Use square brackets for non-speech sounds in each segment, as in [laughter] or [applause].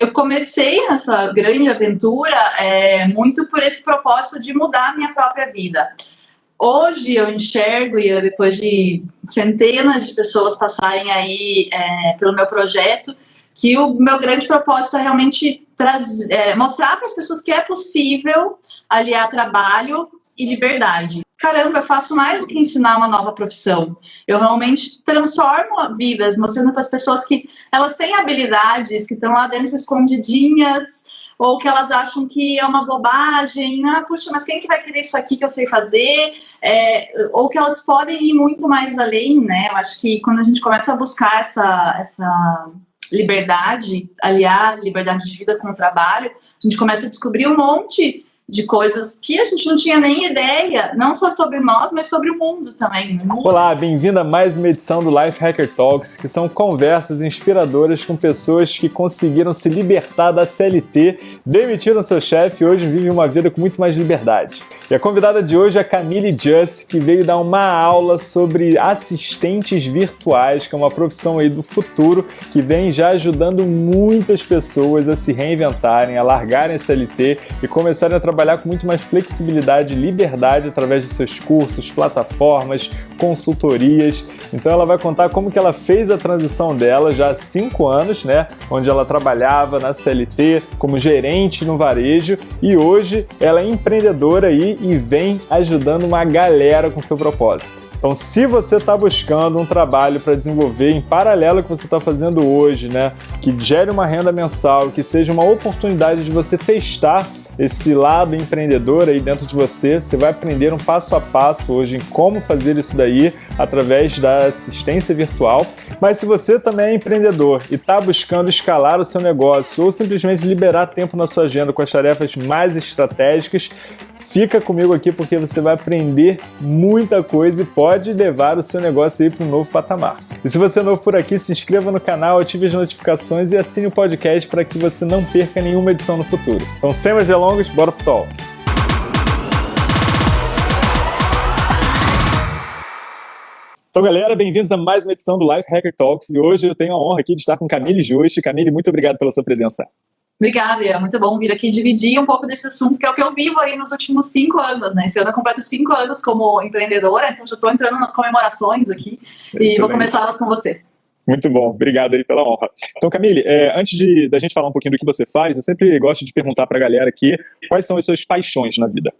eu comecei nessa grande aventura é, muito por esse propósito de mudar a minha própria vida. Hoje eu enxergo, e eu, depois de centenas de pessoas passarem aí é, pelo meu projeto, que o meu grande propósito é realmente trazer, é, mostrar para as pessoas que é possível aliar trabalho e liberdade. Caramba, eu faço mais do que ensinar uma nova profissão. Eu realmente transformo vidas, mostrando para as pessoas que elas têm habilidades que estão lá dentro escondidinhas, ou que elas acham que é uma bobagem, ah, puxa, mas quem que vai querer isso aqui que eu sei fazer? É, ou que elas podem ir muito mais além, né? Eu acho que quando a gente começa a buscar essa, essa liberdade, aliar liberdade de vida com o trabalho, a gente começa a descobrir um monte de coisas que a gente não tinha nem ideia, não só sobre nós, mas sobre o mundo também. Né? Olá, bem-vindo a mais uma edição do Life Hacker Talks, que são conversas inspiradoras com pessoas que conseguiram se libertar da CLT, demitiram seu chefe e hoje vivem uma vida com muito mais liberdade. E a convidada de hoje é a Camille Just, que veio dar uma aula sobre assistentes virtuais, que é uma profissão aí do futuro, que vem já ajudando muitas pessoas a se reinventarem, a largarem a CLT e começarem a trabalhar com muito mais flexibilidade e liberdade através de seus cursos, plataformas, consultorias. Então ela vai contar como que ela fez a transição dela já há cinco anos, né? Onde ela trabalhava na CLT como gerente no varejo e hoje ela é empreendedora aí e vem ajudando uma galera com seu propósito. Então, se você está buscando um trabalho para desenvolver em paralelo ao que você está fazendo hoje, né, que gere uma renda mensal, que seja uma oportunidade de você testar esse lado empreendedor aí dentro de você, você vai aprender um passo a passo hoje em como fazer isso daí através da assistência virtual. Mas se você também é empreendedor e está buscando escalar o seu negócio ou simplesmente liberar tempo na sua agenda com as tarefas mais estratégicas, Fica comigo aqui porque você vai aprender muita coisa e pode levar o seu negócio aí para um novo patamar. E se você é novo por aqui, se inscreva no canal, ative as notificações e assine o podcast para que você não perca nenhuma edição no futuro. Então, sem mais delongas, bora pro talk! Então, galera, bem-vindos a mais uma edição do Life Hacker Talks e hoje eu tenho a honra aqui de estar com Camille Juste. Camille, muito obrigado pela sua presença. Obrigada, é muito bom vir aqui dividir um pouco desse assunto, que é o que eu vivo aí nos últimos cinco anos, né? Esse ano eu completo cinco anos como empreendedora, então já estou entrando nas comemorações aqui Excelente. e vou começá-las com você. Muito bom, obrigado aí pela honra. Então, Camille, é, antes de da gente falar um pouquinho do que você faz, eu sempre gosto de perguntar para a galera aqui quais são as suas paixões na vida.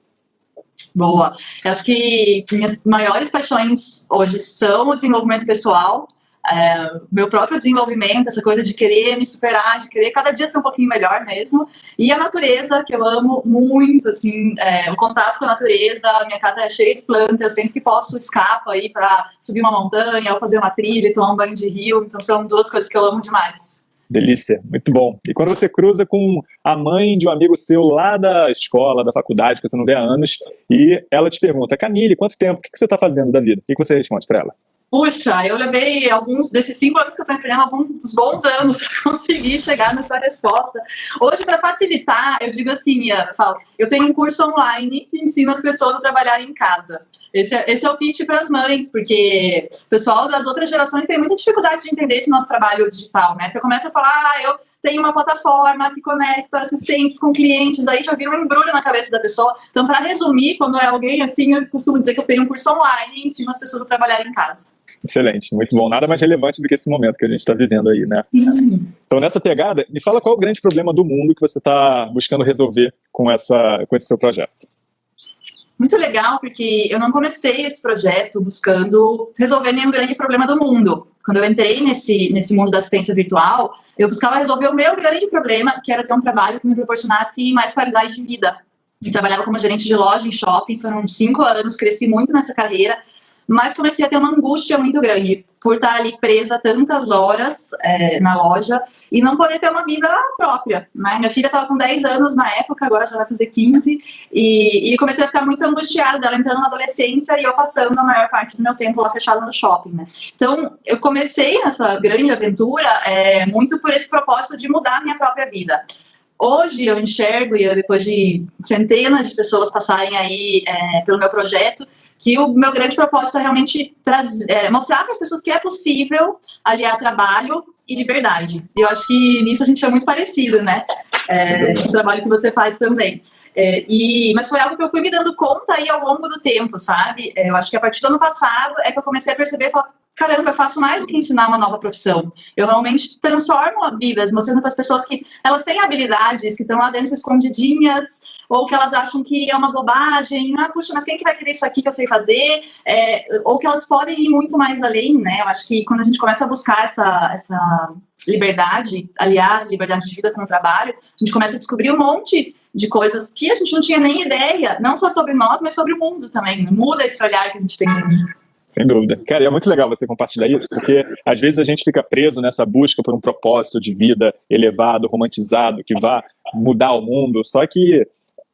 Boa. Eu acho que minhas maiores paixões hoje são o desenvolvimento pessoal, é, meu próprio desenvolvimento, essa coisa de querer me superar, de querer cada dia ser um pouquinho melhor mesmo. E a natureza, que eu amo muito, assim, é, o contato com a natureza, minha casa é cheia de plantas, eu sempre que posso escapo aí para subir uma montanha, ou fazer uma trilha, tomar um banho de rio, então são duas coisas que eu amo demais. Delícia, muito bom. E quando você cruza com a mãe de um amigo seu lá da escola, da faculdade, que você não vê há anos, e ela te pergunta, Camille, quanto tempo, o que você está fazendo da vida? O que você responde para ela? Puxa, eu levei alguns desses cinco anos que eu estou empreendendo, alguns bons anos [laughs] para conseguir chegar nessa resposta. Hoje, para facilitar, eu digo assim, eu, falo, eu tenho um curso online que ensina as pessoas a trabalharem em casa. Esse é, esse é o pitch para as mães, porque o pessoal das outras gerações tem muita dificuldade de entender esse nosso trabalho digital, né? Você começa a falar, ah, eu tenho uma plataforma que conecta assistentes com clientes, aí já vira um embrulho na cabeça da pessoa. Então, para resumir, quando é alguém assim, eu costumo dizer que eu tenho um curso online e ensino as pessoas a trabalharem em casa. Excelente, muito bom. Nada mais relevante do que esse momento que a gente está vivendo aí, né? Então, nessa pegada, me fala qual é o grande problema do mundo que você está buscando resolver com, essa, com esse seu projeto. Muito legal, porque eu não comecei esse projeto buscando resolver nenhum grande problema do mundo. Quando eu entrei nesse, nesse mundo da assistência virtual, eu buscava resolver o meu grande problema, que era ter um trabalho que me proporcionasse mais qualidade de vida. Eu trabalhava como gerente de loja em shopping, foram cinco anos, cresci muito nessa carreira, mas comecei a ter uma angústia muito grande por estar ali presa tantas horas é, na loja e não poder ter uma vida própria. Né? Minha filha estava com 10 anos na época, agora já vai fazer 15, e, e comecei a ficar muito angustiada dela entrando na adolescência e eu passando a maior parte do meu tempo lá fechada no shopping. Né? Então, eu comecei nessa grande aventura é, muito por esse propósito de mudar a minha própria vida. Hoje eu enxergo, e eu, depois de centenas de pessoas passarem aí é, pelo meu projeto, que o meu grande propósito é realmente trazer, é, mostrar para as pessoas que é possível aliar trabalho e liberdade. E eu acho que nisso a gente é muito parecido, né? É, o trabalho que você faz também. É, e, mas foi algo que eu fui me dando conta aí ao longo do tempo, sabe? É, eu acho que a partir do ano passado é que eu comecei a perceber, falar, caramba, eu faço mais do que ensinar uma nova profissão. Eu realmente transformo vidas, mostrando para as pessoas que elas têm habilidades que estão lá dentro escondidinhas, ou que elas acham que é uma bobagem. Ah, puxa, mas quem é que vai querer isso aqui que eu sei fazer? É, ou que elas podem ir muito mais além, né? Eu acho que quando a gente começa a buscar essa, essa liberdade, aliar liberdade de vida com o trabalho, a gente começa a descobrir um monte de coisas que a gente não tinha nem ideia, não só sobre nós, mas sobre o mundo também. Muda esse olhar que a gente tem. Sem dúvida. Cara, é muito legal você compartilhar isso, porque às vezes a gente fica preso nessa busca por um propósito de vida elevado, romantizado, que vá mudar o mundo, só que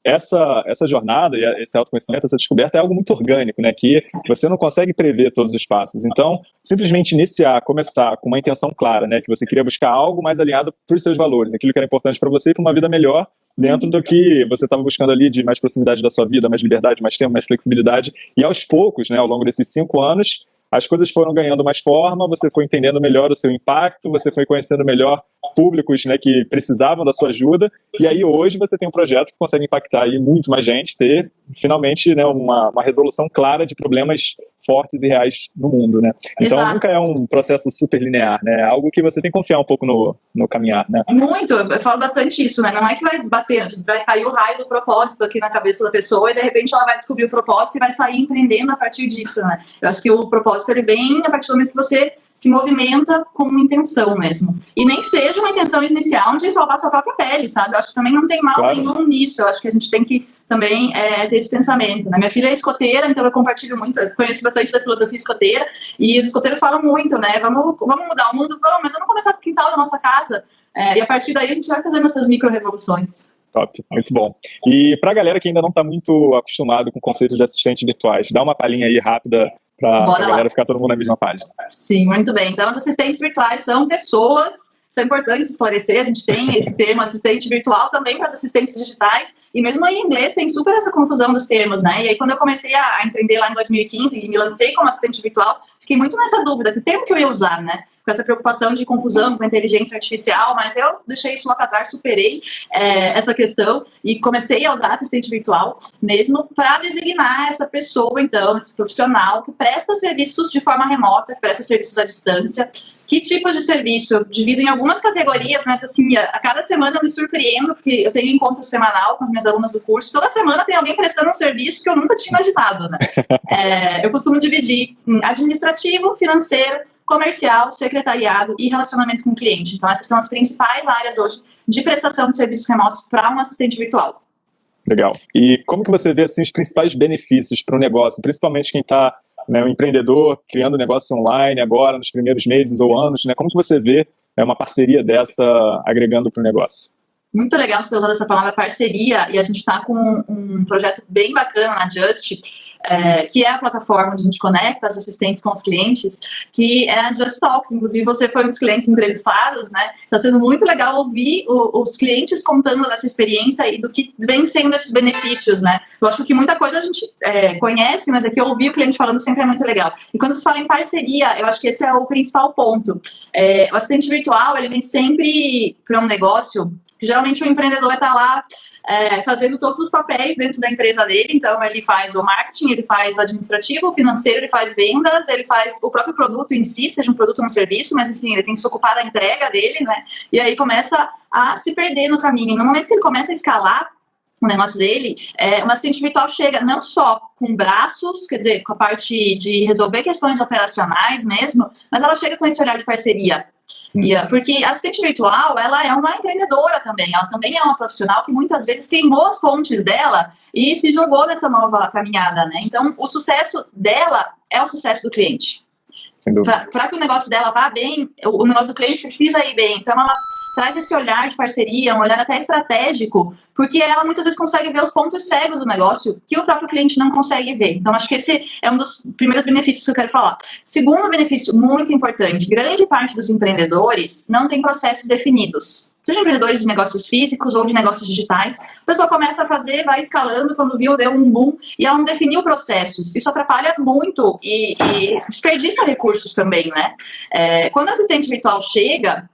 essa, essa jornada, esse autoconhecimento, essa descoberta é algo muito orgânico, né? Que você não consegue prever todos os passos. Então, simplesmente iniciar, começar com uma intenção clara, né? Que você queria buscar algo mais alinhado para os seus valores, aquilo que era importante para você e para uma vida melhor, dentro do que você estava buscando ali de mais proximidade da sua vida, mais liberdade, mais tempo, mais flexibilidade. E aos poucos, né, ao longo desses cinco anos, as coisas foram ganhando mais forma, você foi entendendo melhor o seu impacto, você foi conhecendo melhor públicos né, que precisavam da sua ajuda, e aí hoje você tem um projeto que consegue impactar aí muito mais gente, ter finalmente né, uma, uma resolução clara de problemas fortes e reais no mundo. Né? Então Exato. nunca é um processo super linear, né? é algo que você tem que confiar um pouco no, no caminhar. Né? Muito, eu falo bastante isso, né? não é que vai bater, vai cair o raio do propósito aqui na cabeça da pessoa e de repente ela vai descobrir o propósito e vai sair empreendendo a partir disso. Né? Eu acho que o propósito ele vem a partir do momento que você se movimenta com uma intenção mesmo. E nem seja uma intenção inicial de salvar sua própria pele, sabe? Eu acho que também não tem mal claro. nenhum nisso. Eu acho que a gente tem que também é, ter esse pensamento. Né? Minha filha é escoteira, então eu compartilho muito, conheço bastante da filosofia escoteira, e os escoteiros falam muito, né? Vamos, vamos mudar o mundo? Vamos, mas vamos começar com o quintal da nossa casa. É, e a partir daí a gente vai fazendo essas micro-revoluções. Top, muito bom. E para a galera que ainda não está muito acostumado com o conceito de assistentes virtuais, dá uma palhinha aí rápida para a galera ficar todo mundo na mesma página. Sim, muito bem. Então, os assistentes virtuais são pessoas isso é importante esclarecer, a gente tem esse termo assistente virtual também para os assistentes digitais, e mesmo em inglês tem super essa confusão dos termos, né? E aí quando eu comecei a empreender lá em 2015 e me lancei como assistente virtual, fiquei muito nessa dúvida, que termo que eu ia usar, né? Com essa preocupação de confusão com a inteligência artificial, mas eu deixei isso lá para trás, superei é, essa questão e comecei a usar assistente virtual mesmo para designar essa pessoa, então, esse profissional que presta serviços de forma remota, que presta serviços à distância, que tipos de serviço? Eu divido em algumas categorias, mas assim, a, cada semana eu me surpreendo, porque eu tenho encontro semanal com as minhas alunas do curso. Toda semana tem alguém prestando um serviço que eu nunca tinha imaginado, né? [laughs] É, eu costumo dividir em administrativo, financeiro, comercial, secretariado e relacionamento com o cliente. Então, essas são as principais áreas hoje de prestação de serviços remotos para um assistente virtual. Legal. E como que você vê assim, os principais benefícios para o negócio, principalmente quem está né, um empreendedor criando negócio online agora, nos primeiros meses ou anos, né, como que você vê é, uma parceria dessa agregando para o negócio? Muito legal você ter usado essa palavra parceria e a gente está com um projeto bem bacana na Just, é, que é a plataforma onde a gente conecta as assistentes com os clientes, que é a Just Talks. Inclusive, você foi um dos clientes entrevistados, né? Está sendo muito legal ouvir o, os clientes contando dessa experiência e do que vem sendo esses benefícios, né? Eu acho que muita coisa a gente é, conhece, mas é que ouvir o cliente falando sempre é muito legal. E quando você fala em parceria, eu acho que esse é o principal ponto. É, o assistente virtual, ele vem sempre para um negócio geralmente o empreendedor está lá é, fazendo todos os papéis dentro da empresa dele, então ele faz o marketing, ele faz o administrativo, o financeiro, ele faz vendas, ele faz o próprio produto em si, seja um produto ou um serviço, mas enfim, ele tem que se ocupar da entrega dele, né? E aí começa a se perder no caminho. No momento que ele começa a escalar, o negócio dele, é, assistente virtual chega não só com braços, quer dizer, com a parte de resolver questões operacionais mesmo, mas ela chega com esse olhar de parceria. Yeah, porque a assistente virtual, ela é uma empreendedora também, ela também é uma profissional que muitas vezes queimou as fontes dela e se jogou nessa nova caminhada, né? Então, o sucesso dela é o sucesso do cliente. Para que o negócio dela vá bem, o negócio do cliente precisa ir bem. Então, ela traz esse olhar de parceria, um olhar até estratégico, porque ela muitas vezes consegue ver os pontos cegos do negócio que o próprio cliente não consegue ver. Então, acho que esse é um dos primeiros benefícios que eu quero falar. Segundo benefício muito importante, grande parte dos empreendedores não tem processos definidos. seja empreendedores de negócios físicos ou de negócios digitais. A pessoa começa a fazer, vai escalando, quando viu, deu um boom, e ela não definiu processos. Isso atrapalha muito e, e desperdiça recursos também, né? É, quando a assistente virtual chega,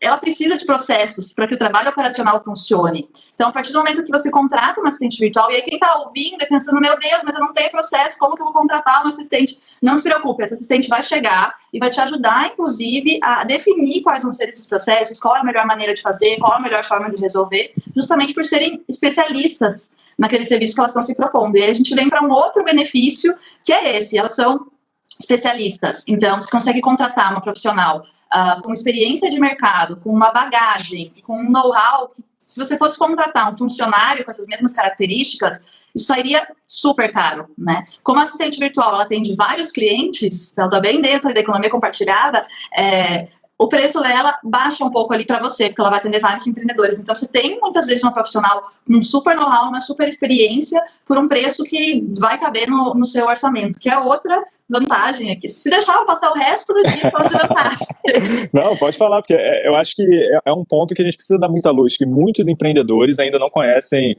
ela precisa de processos para que o trabalho operacional funcione. Então, a partir do momento que você contrata um assistente virtual, e aí quem está ouvindo e pensando, meu Deus, mas eu não tenho processo, como que eu vou contratar um assistente? Não se preocupe, esse assistente vai chegar e vai te ajudar, inclusive, a definir quais vão ser esses processos, qual é a melhor maneira de fazer, qual é a melhor forma de resolver, justamente por serem especialistas naquele serviço que elas estão se propondo. E aí a gente vem para um outro benefício, que é esse, elas são especialistas. Então, você consegue contratar uma profissional uh, com experiência de mercado, com uma bagagem, com um know-how, se você fosse contratar um funcionário com essas mesmas características, isso sairia super caro, né? Como assistente virtual, ela atende vários clientes, ela está bem dentro da economia compartilhada, é, o preço dela baixa um pouco ali para você, porque ela vai atender vários empreendedores. Então, você tem muitas vezes uma profissional com um super know-how, uma super experiência, por um preço que vai caber no, no seu orçamento, que é outra vantagem aqui. Se deixar eu passar o resto do dia falando de vantagem. [laughs] Não, pode falar, porque é, eu acho que é, é um ponto que a gente precisa dar muita luz, que muitos empreendedores ainda não conhecem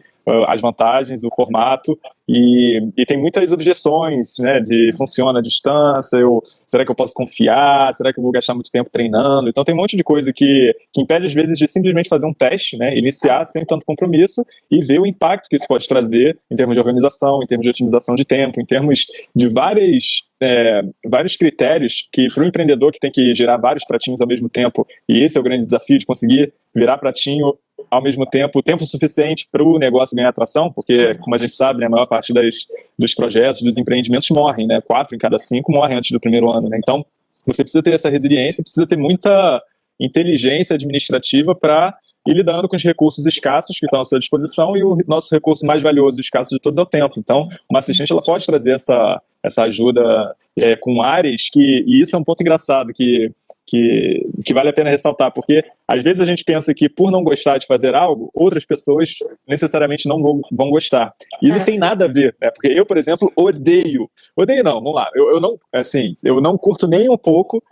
as vantagens, o formato, e, e, tem muitas objeções, né, de funciona à distância, eu, será que eu posso confiar, será que eu vou gastar muito tempo treinando, então tem um monte de coisa que, que impede às vezes de simplesmente fazer um teste, né, iniciar sem tanto compromisso e ver o impacto que isso pode trazer em termos de organização, em termos de otimização de tempo, em termos de várias é, vários critérios que para o empreendedor que tem que gerar vários pratinhos ao mesmo tempo, e esse é o grande desafio de conseguir virar pratinho ao mesmo tempo, tempo suficiente para o negócio ganhar atração, porque, como a gente sabe, né, a maior parte das, dos projetos, dos empreendimentos morrem, né, quatro em cada cinco morrem antes do primeiro ano, né, então você precisa ter essa resiliência, precisa ter muita inteligência administrativa para ir lidando com os recursos escassos que estão à sua disposição e o nosso recurso mais valioso e escasso de todos é o tempo. Então, uma assistente ela pode trazer essa, essa ajuda é, com áreas que, e isso é um ponto engraçado que, que, que vale a pena ressaltar, porque às vezes a gente pensa que por não gostar de fazer algo, outras pessoas necessariamente não vão, vão gostar. E não é. tem nada a ver, né? porque eu, por exemplo, odeio, odeio não, vamos lá, eu, eu não, assim, eu não curto nem um pouco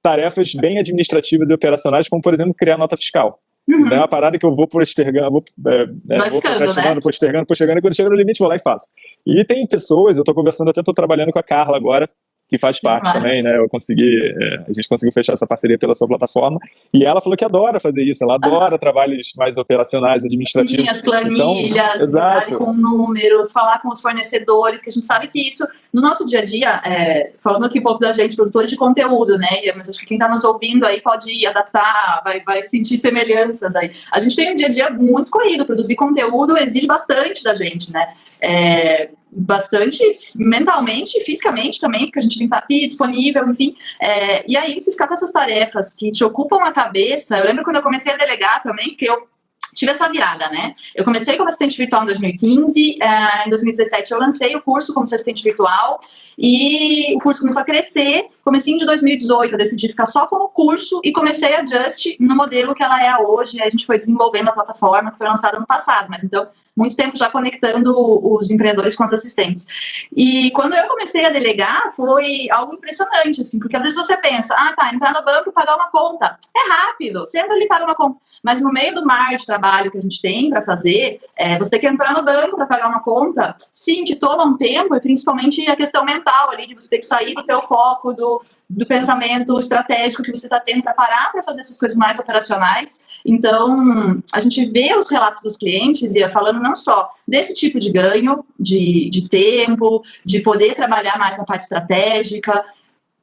tarefas bem administrativas e operacionais, como, por exemplo, criar nota fiscal. Uhum. É uma parada que eu vou postergando, vou, é, é, vou procrastinando, né? postergando, postergando, e quando chega no limite vou lá e faço. E tem pessoas, eu estou conversando, até estou trabalhando com a Carla agora, que faz parte Nossa. também, né? Eu consegui, é, a gente conseguiu fechar essa parceria pela sua plataforma. E ela falou que adora fazer isso, ela adora ah. trabalhos mais operacionais, administrativos. Sim, as planilhas, então, com números, falar com os fornecedores, que a gente sabe que isso, no nosso dia a dia, é, falando aqui um pouco da gente, produtores de conteúdo, né? Mas acho que quem está nos ouvindo aí pode adaptar, vai, vai sentir semelhanças aí. A gente tem um dia a dia muito corrido, produzir conteúdo exige bastante da gente, né? É, bastante mentalmente e fisicamente também, porque a gente tem que estar aqui disponível, enfim. É, e aí, você ficar com essas tarefas que te ocupam a cabeça, eu lembro quando eu comecei a delegar também, que eu tive essa virada, né? Eu comecei como assistente virtual em 2015, uh, em 2017 eu lancei o curso como assistente virtual e o curso começou a crescer. Comecei de 2018 eu decidi ficar só como curso e comecei a Just no modelo que ela é hoje. A gente foi desenvolvendo a plataforma que foi lançada no passado, mas então muito tempo já conectando os empreendedores com os assistentes. E quando eu comecei a delegar, foi algo impressionante, assim, porque às vezes você pensa, ah, tá, entrar no banco e pagar uma conta. É rápido, você entra ali e paga uma conta. Mas no meio do mar de trabalho que a gente tem para fazer, é, você tem que entrar no banco para pagar uma conta, sim, te toma um tempo, e principalmente a questão mental ali, de você ter que sair do teu foco, do, do pensamento estratégico que você está tendo para parar para fazer essas coisas mais operacionais. Então, a gente vê os relatos dos clientes e falando não só desse tipo de ganho, de, de tempo, de poder trabalhar mais na parte estratégica,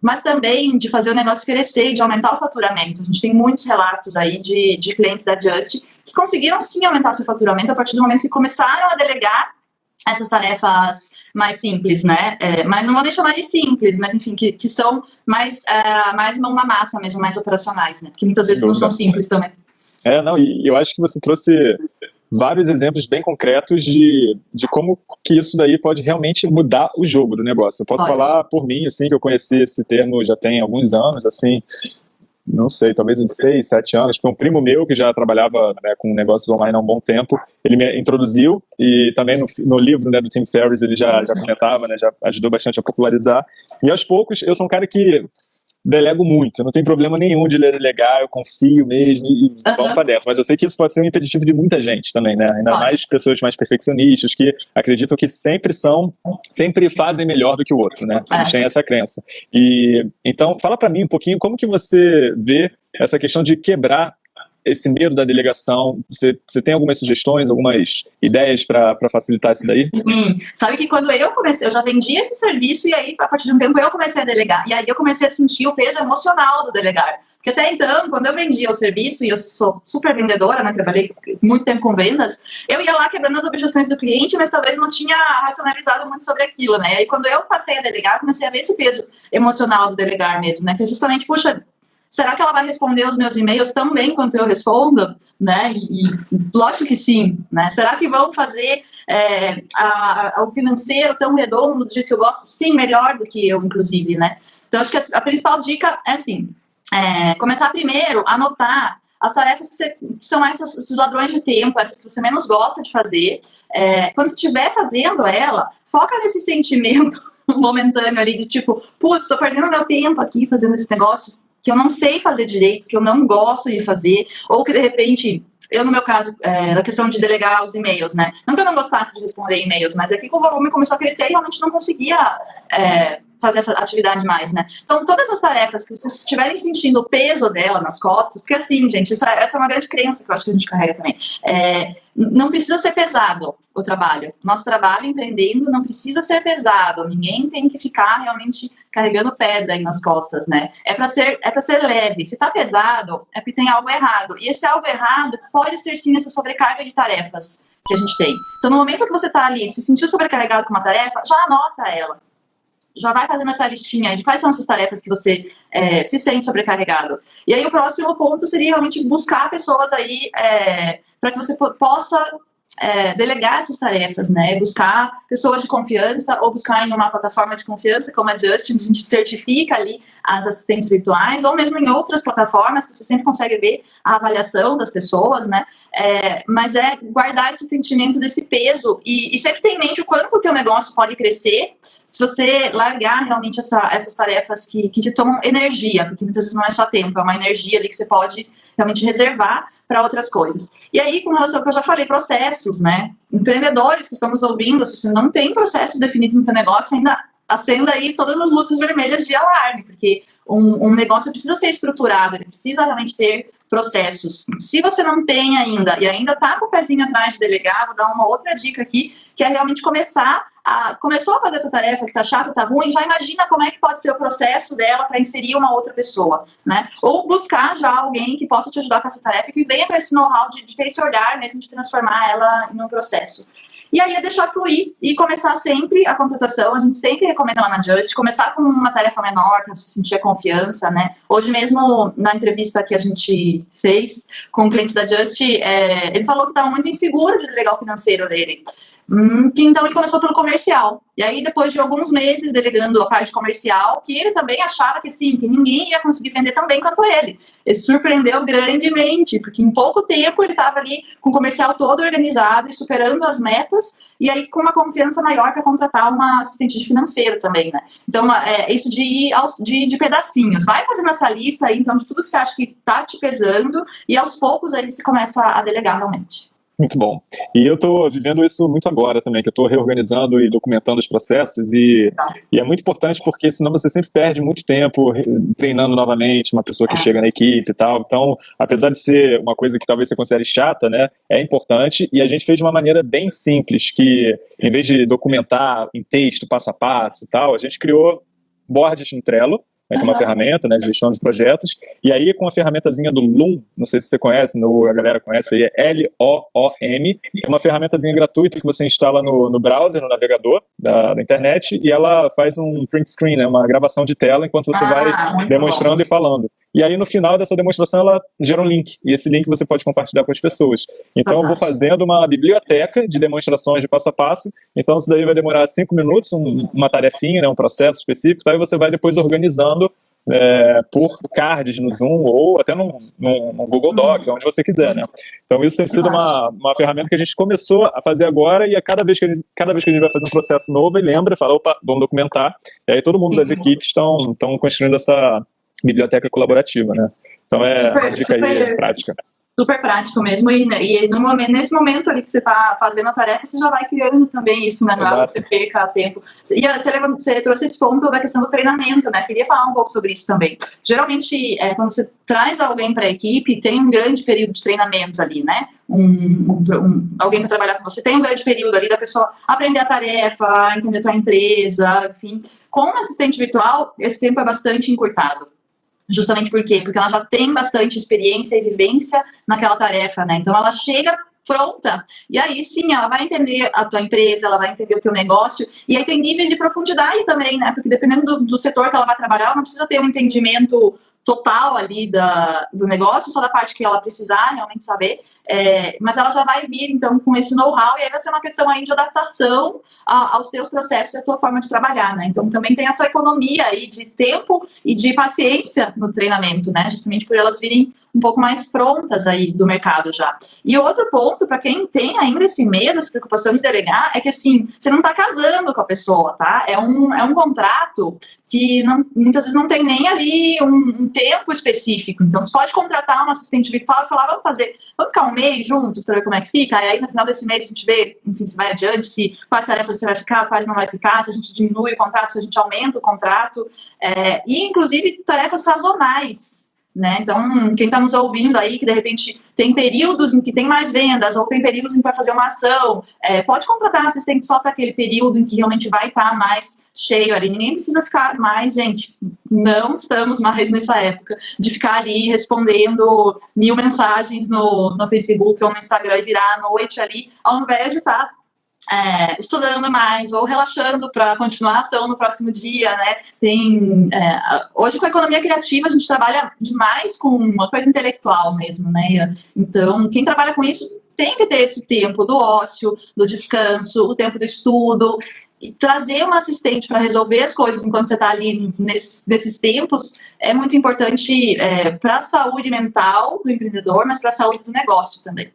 mas também de fazer o negócio crescer de aumentar o faturamento. A gente tem muitos relatos aí de, de clientes da Just que conseguiram sim aumentar seu faturamento a partir do momento que começaram a delegar essas tarefas mais simples, né? É, mas não vou nem chamar de simples, mas enfim, que, que são mais, uh, mais mão na massa mesmo, mais operacionais, né? Porque muitas vezes não são simples também. É, não, e eu acho que você trouxe vários exemplos bem concretos de, de como que isso daí pode realmente mudar o jogo do negócio. Eu posso pode. falar por mim, assim, que eu conheci esse termo já tem alguns anos, assim, não sei, talvez uns seis, sete anos, porque um primo meu que já trabalhava né, com negócios online há um bom tempo, ele me introduziu e também no, no livro né, do Tim Ferriss ele já, já comentava, né, já ajudou bastante a popularizar. E aos poucos, eu sou um cara que delego muito, eu não tenho problema nenhum de delegar, eu confio mesmo e uhum. vamos para dentro. Mas eu sei que isso pode ser um impeditivo de muita gente também, né? Ainda pode. mais pessoas mais perfeccionistas que acreditam que sempre são, sempre fazem melhor do que o outro, né? A gente é. tem essa crença. E então, fala para mim um pouquinho como que você vê essa questão de quebrar esse medo da delegação? Você, você tem algumas sugestões, algumas ideias para facilitar isso daí? Hum, sabe que quando eu comecei, eu já vendia esse serviço e aí, a partir de um tempo, eu comecei a delegar. E aí eu comecei a sentir o peso emocional do delegar. Porque até então, quando eu vendia o serviço, e eu sou super vendedora, né, trabalhei muito tempo com vendas, eu ia lá quebrando as objeções do cliente, mas talvez não tinha racionalizado muito sobre aquilo, né? E quando eu passei a delegar, comecei a ver esse peso emocional do delegar mesmo, né? Que é justamente, puxa, Será que ela vai responder os meus e-mails tão bem quanto eu respondo? Né? E, lógico que sim. Né? Será que vão fazer é, a, a, o financeiro tão redondo do jeito que eu gosto? Sim, melhor do que eu, inclusive. Né? Então, acho que a, a principal dica é assim, é, começar primeiro a anotar as tarefas que, você, que são essas, esses ladrões de tempo, essas que você menos gosta de fazer. É, quando estiver fazendo ela, foca nesse sentimento [laughs] momentâneo ali, do tipo, putz, estou perdendo meu tempo aqui fazendo esse negócio que eu não sei fazer direito, que eu não gosto de fazer, ou que de repente eu, no meu caso, é, na questão de delegar os e-mails, né? Não que eu não gostasse de responder e-mails, mas é que o volume começou a crescer e realmente não conseguia é, fazer essa atividade mais, né? Então, todas as tarefas que vocês estiverem sentindo o peso dela nas costas, porque assim, gente, essa, essa é uma grande crença que eu acho que a gente carrega também. É, não precisa ser pesado o trabalho. Nosso trabalho empreendendo não precisa ser pesado. Ninguém tem que ficar realmente carregando pedra aí nas costas, né? É para ser, é para ser leve. Se tá pesado, é porque tem algo errado. E esse algo errado pode ser sim essa sobrecarga de tarefas que a gente tem. Então, no momento que você tá ali, se sentiu sobrecarregado com uma tarefa, já anota ela já vai fazendo essa listinha de quais são essas tarefas que você é, se sente sobrecarregado. E aí o próximo ponto seria realmente buscar pessoas aí é, para que você possa é, delegar essas tarefas, né? Buscar pessoas de confiança ou buscar em uma plataforma de confiança como a Justin, a gente certifica ali as assistentes virtuais, ou mesmo em outras plataformas que você sempre consegue ver a avaliação das pessoas, né? É, mas é guardar esse sentimento desse peso e, e sempre ter em mente o quanto o teu negócio pode crescer se você largar realmente essa, essas tarefas que, que te tomam energia, porque muitas vezes não é só tempo, é uma energia ali que você pode realmente reservar para outras coisas. E aí, com relação ao que eu já falei, processos, né? Empreendedores que estamos ouvindo, se você não tem processos definidos no seu negócio, ainda acenda aí todas as luzes vermelhas de alarme, porque um, um negócio precisa ser estruturado, ele precisa realmente ter processos. Se você não tem ainda e ainda está com o pezinho atrás de delegar, vou dar uma outra dica aqui, que é realmente começar a, começou a fazer essa tarefa que está chata, está ruim, já imagina como é que pode ser o processo dela para inserir uma outra pessoa, né? Ou buscar já alguém que possa te ajudar com essa tarefa e que venha com esse know-how de, de ter esse olhar mesmo de transformar ela em um processo. E aí é deixar fluir e começar sempre a contratação. A gente sempre recomenda lá na Just começar com uma tarefa menor, para você sentir a confiança, né? Hoje mesmo, na entrevista que a gente fez com o cliente da Just, é, ele falou que estava muito inseguro de delegar o financeiro dele. Hum, então ele começou pelo comercial. E aí, depois de alguns meses delegando a parte comercial, que ele também achava que sim, que ninguém ia conseguir vender tão bem quanto ele. Ele surpreendeu grandemente, porque em pouco tempo ele estava ali com o comercial todo organizado e superando as metas, e aí com uma confiança maior para contratar uma assistente de financeiro também, né? Então, é isso de ir aos, de, de pedacinhos. Vai fazendo essa lista aí, então, de tudo que você acha que está te pesando, e aos poucos aí você começa a delegar realmente. Muito bom. E eu estou vivendo isso muito agora também, que eu estou reorganizando e documentando os processos e, e, é muito importante porque senão você sempre perde muito tempo treinando novamente uma pessoa que é. chega na equipe e tal. Então, apesar de ser uma coisa que talvez você considere chata, né, é importante e a gente fez de uma maneira bem simples, que em vez de documentar em texto, passo a passo e tal, a gente criou boards no Trello, né, que é uma ferramenta né, de gestão de projetos. E aí, com a ferramentazinha do Loom, não sei se você conhece, no, a galera conhece aí, é L-O-O-M, é uma ferramentazinha gratuita que você instala no, no browser, no navegador da, da, internet, e ela faz um print screen, né, uma gravação de tela, enquanto você ah, vai demonstrando bom. e falando. E aí, no final dessa demonstração, ela gera um link. E esse link você pode compartilhar com as pessoas. Então, eu vou fazendo uma biblioteca de demonstrações de passo a passo. Então, isso daí vai demorar cinco minutos, um, uma tarefinha, né, um processo específico. Tá? E você vai depois organizando é, por cards no Zoom ou até no, no, no, Google Docs, onde você quiser, né? Então isso tem sido uma, uma ferramenta que a gente começou a fazer agora e a cada vez que a gente, cada vez que a gente vai fazer um processo novo, ele lembra, fala, opa, vamos documentar. E aí todo mundo das equipes estão construindo essa, biblioteca colaborativa, né? Então é super, uma dica super, aí prática super prático mesmo. E, e no momento, nesse momento ali que você está fazendo a tarefa, você já vai criando também isso, né? Não é você perca tempo. E você, você, trouxe esse ponto da questão do treinamento, né? Queria falar um pouco sobre isso também. Geralmente, é, quando você traz alguém para a equipe, tem um grande período de treinamento ali, né? Um, um, um, alguém para trabalhar com você tem um grande período ali da pessoa aprender a tarefa, entender a tua empresa, enfim. Com um assistente virtual, esse tempo é bastante encurtado. Justamente por quê? Porque ela já tem bastante experiência e vivência naquela tarefa, né? Então ela chega pronta. E aí sim, ela vai entender a tua empresa, ela vai entender o teu negócio. E aí tem níveis de profundidade também, né? Porque dependendo do, do setor que ela vai trabalhar, ela não precisa ter um entendimento total ali da, do negócio, só da parte que ela precisar realmente saber, é, mas ela já vai vir, então, com esse know-how, e aí vai ser uma questão aí de adaptação a, aos teus processos e à tua forma de trabalhar, né? Então, também tem essa economia aí de tempo e de paciência no treinamento, né? Justamente por elas virem um pouco mais prontas aí do mercado já. E outro ponto, para quem tem ainda esse medo, essa preocupação de delegar, é que assim, você não está casando com a pessoa, tá? É um, é um contrato que não, muitas vezes não tem nem ali um, um tempo específico. Então, você pode contratar um assistente virtual e falar, vamos fazer, vamos ficar um mês juntos para ver como é que fica, e aí no final desse mês a gente vê, enfim, se vai adiante, se quais tarefas você vai ficar, quais não vai ficar, se a gente diminui o contrato, se a gente aumenta o contrato, é, e inclusive tarefas sazonais, né? Então, quem está nos ouvindo aí, que de repente tem períodos em que tem mais vendas, ou tem períodos em que vai fazer uma ação, é, pode contratar assistente só para aquele período em que realmente vai estar tá mais cheio ali. Ninguém precisa ficar mais, gente, não estamos mais [laughs] nessa época de ficar ali respondendo mil mensagens no, no Facebook ou no Instagram e virar à noite ali, ao invés de estar tá é, estudando mais ou relaxando para continuar a ação no próximo dia, né? Tem, é, hoje com a economia criativa a gente trabalha demais com uma coisa intelectual mesmo, né? Então, quem trabalha com isso tem que ter esse tempo do ócio, do descanso, o tempo do estudo, e trazer um assistente para resolver as coisas enquanto você está ali nesses, nesses, tempos é muito importante é, para a saúde mental do empreendedor, mas para a saúde do negócio também.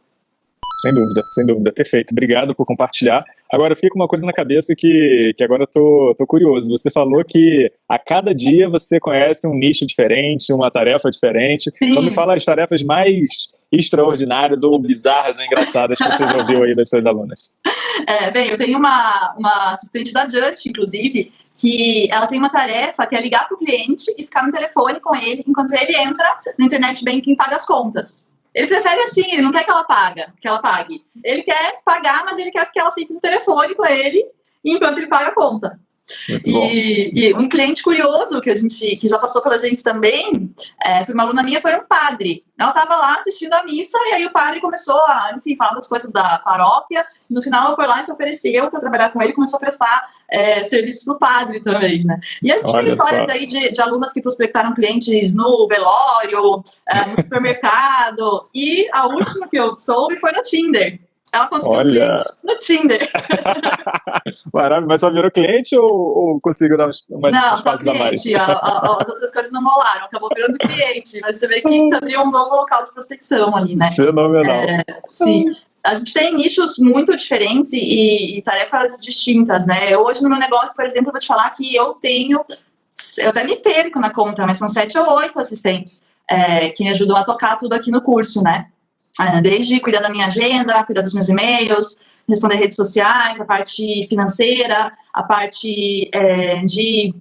Sem dúvida, sem dúvida. Perfeito. Obrigado por compartilhar. Agora, fica uma coisa na cabeça que, que agora eu tô, tô curioso. Você falou que a cada dia você conhece um nicho diferente, uma tarefa diferente. Sim. Então, me fala as tarefas mais extraordinárias ou bizarras ou engraçadas que você já ouviu aí das suas alunas. [laughs] É, bem, eu tenho uma, uma assistente da Just, inclusive, que ela tem uma tarefa que é ligar para o cliente e ficar no telefone com ele enquanto ele entra no internet banking e paga as contas. Ele prefere assim, ele não quer que ela paga, que ela pague. Ele quer pagar, mas ele quer que ela fique no telefone com ele enquanto ele paga a conta. E, e, um cliente curioso que a gente que já passou pela gente também, é, foi uma aluna minha, foi um padre. Ela estava lá assistindo a missa e aí o padre começou a, enfim, falar das coisas da paróquia. No final, ela foi lá e se ofereceu para trabalhar com ele e começou a prestar é, serviço para o padre também, né? E a gente Olha tem histórias só. aí de, de, alunas que prospectaram clientes no velório, é, no supermercado. e a última que eu soube foi no Tinder. Ela conseguiu Olha. cliente no Tinder. [laughs] Maravilha, mas só virou cliente ou, ou conseguiu dar umas, Não, só cliente. A, a, as outras coisas não rolaram, acabou virando cliente. Mas você vê que isso abriu um novo local de prospecção ali, né? Fenomenal. É, sim. A gente tem nichos muito diferentes e, e tarefas distintas, né? Hoje no meu negócio, por exemplo, eu vou te falar que eu tenho eu até me perco na conta, mas são sete ou oito assistentes é, que me ajudam a tocar tudo aqui no curso, né? É, desde cuidar da minha agenda, cuidar dos meus e-mails, responder redes sociais, a parte financeira, a parte é, de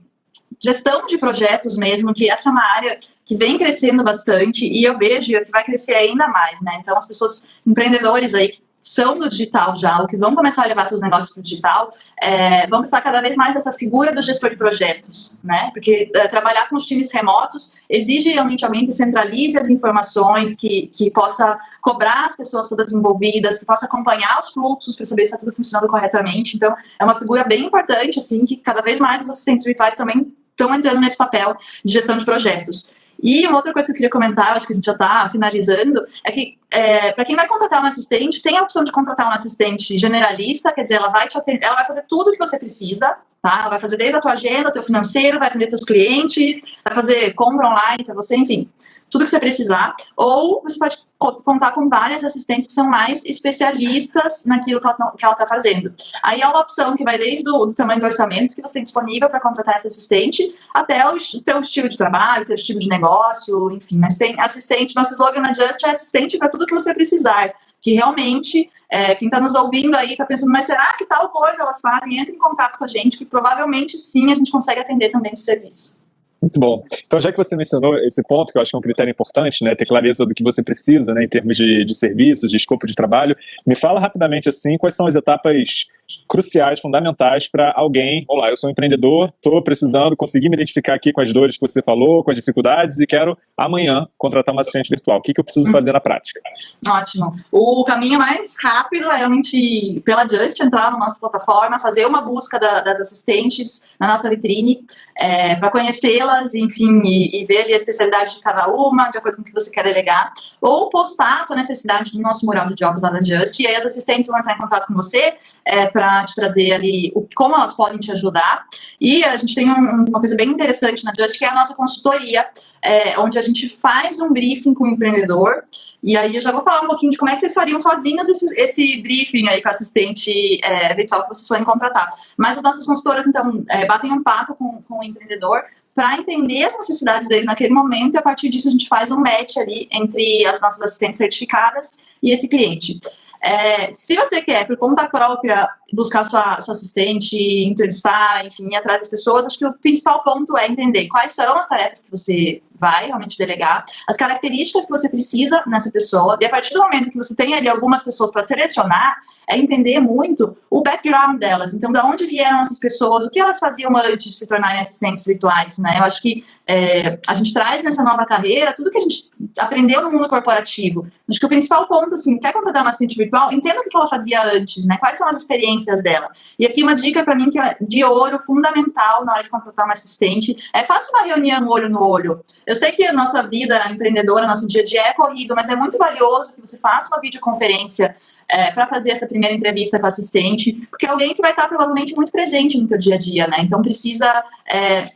gestão de projetos mesmo, que essa é uma área que vem crescendo bastante e eu vejo que vai crescer ainda mais, né? Então, as pessoas, empreendedores aí que são do digital já, ou que vão começar a levar seus negócios para o digital, é, vão precisar cada vez mais dessa figura do gestor de projetos, né? Porque é, trabalhar com os times remotos exige realmente alguém que centralize as informações, que, que possa cobrar as pessoas todas envolvidas, que possa acompanhar os fluxos para saber se está tudo funcionando corretamente. Então, é uma figura bem importante, assim, que cada vez mais os assistentes virtuais também estão entrando nesse papel de gestão de projetos. E uma outra coisa que eu queria comentar, acho que a gente já está finalizando, é que é, para quem vai contratar um assistente, tem a opção de contratar um assistente generalista, quer dizer, ela vai te atender, ela vai fazer tudo o que você precisa, tá? Ela vai fazer desde a tua agenda, teu financeiro, vai atender teus clientes, vai fazer compra online para você, enfim tudo que você precisar, ou você pode contar com várias assistentes que são mais especialistas naquilo que ela está fazendo. Aí é uma opção que vai desde o do tamanho do orçamento que você tem disponível para contratar essa assistente, até o teu estilo de trabalho, teu estilo de negócio, enfim. Mas tem assistente, nosso slogan na Just é assistente para tudo que você precisar que realmente é, quem está nos ouvindo aí está pensando, mas será que tal coisa elas fazem? Entre em contato com a gente, que provavelmente sim a gente consegue atender também esse serviço. Muito bom. Então, já que você mencionou esse ponto, que eu acho que é um critério importante, né, ter clareza do que você precisa, né, em termos de, de serviços, de escopo de trabalho, me fala rapidamente, assim, quais são as etapas cruciais, fundamentais para alguém, olá, eu sou um empreendedor, estou precisando conseguir me identificar aqui com as dores que você falou, com as dificuldades e quero amanhã contratar uma assistente virtual. O que, que eu preciso fazer na prática? Ótimo. O caminho mais rápido é realmente pela Just entrar na nossa plataforma, fazer uma busca da, das assistentes na nossa vitrine, é, para conhecê-las, enfim, e, e, ver a especialidade de cada uma, de acordo com o que você quer delegar, ou postar a tua necessidade no nosso mural de jobs lá da Just, e aí as assistentes vão entrar em contato com você, é, para te trazer ali o, como elas podem te ajudar. E a gente tem um, uma coisa bem interessante na Just, que é a nossa consultoria, é, onde a gente faz um briefing com o empreendedor. E aí eu já vou falar um pouquinho de como é que vocês fariam sozinhos esse, esse briefing aí com assistente é, virtual que vocês forem contratar. Mas as nossas consultoras, então, é, batem um papo com, com o empreendedor para entender as necessidades dele naquele momento e a partir disso a gente faz um match ali entre as nossas assistentes certificadas e esse cliente. É, se você quer, por conta própria, buscar sua, sua assistente, entrevistar, enfim, ir atrás das pessoas, acho que o principal ponto é entender quais são as tarefas que você vai realmente delegar, as características que você precisa nessa pessoa, e a partir do momento que você tem ali algumas pessoas para selecionar, é entender muito o background delas. Então, de onde vieram essas pessoas, o que elas faziam antes de se tornarem assistentes virtuais, né? Eu acho que é, a gente traz nessa nova carreira tudo que a gente aprendeu no mundo corporativo. Acho que o principal ponto, assim, quer contratar uma assistente virtual, entenda o que ela fazia antes, né? Quais são as experiências dela. E aqui uma dica para mim que é de ouro, fundamental na hora de contratar uma assistente, é faça uma reunião olho no olho. Eu sei que a nossa vida empreendedora, nosso dia a dia é corrido, mas é muito valioso que você faça uma videoconferência é, para fazer essa primeira entrevista com a assistente, porque é alguém que vai estar provavelmente muito presente no teu dia a dia, né? Então precisa é,